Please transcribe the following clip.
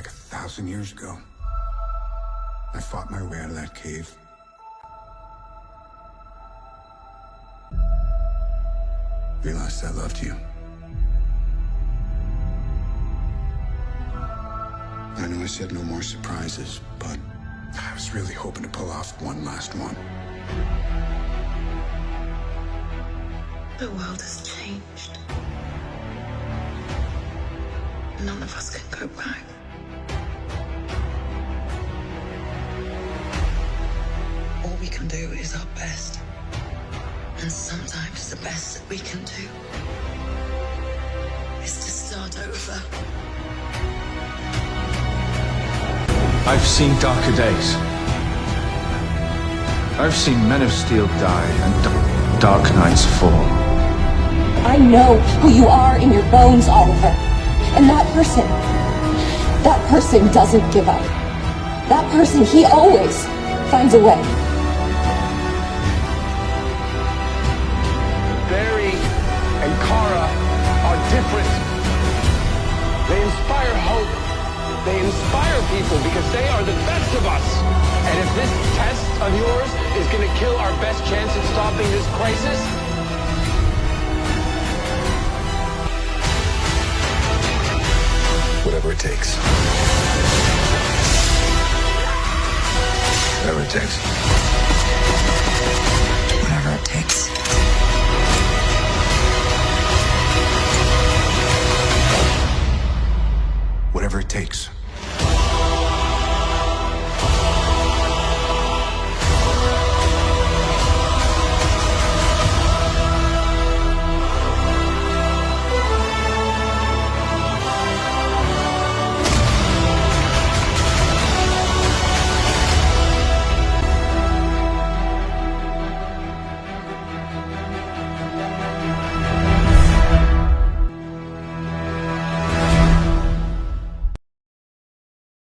thousand years ago. I fought my way out of that cave. Realized I loved you. I know I said no more surprises, but I was really hoping to pull off one last one. The world has changed. None of us can go back. Can do is our best. And sometimes the best that we can do is to start over. I've seen darker days. I've seen men of steel die and d- dark nights fall. I know who you are in your bones, Oliver. And that person, that person doesn't give up. That person, he always finds a way. people because they are the best of us. And if this test of yours is going to kill our best chance at stopping this crisis, whatever it takes. Whatever it takes. Whatever it takes. Whatever it takes.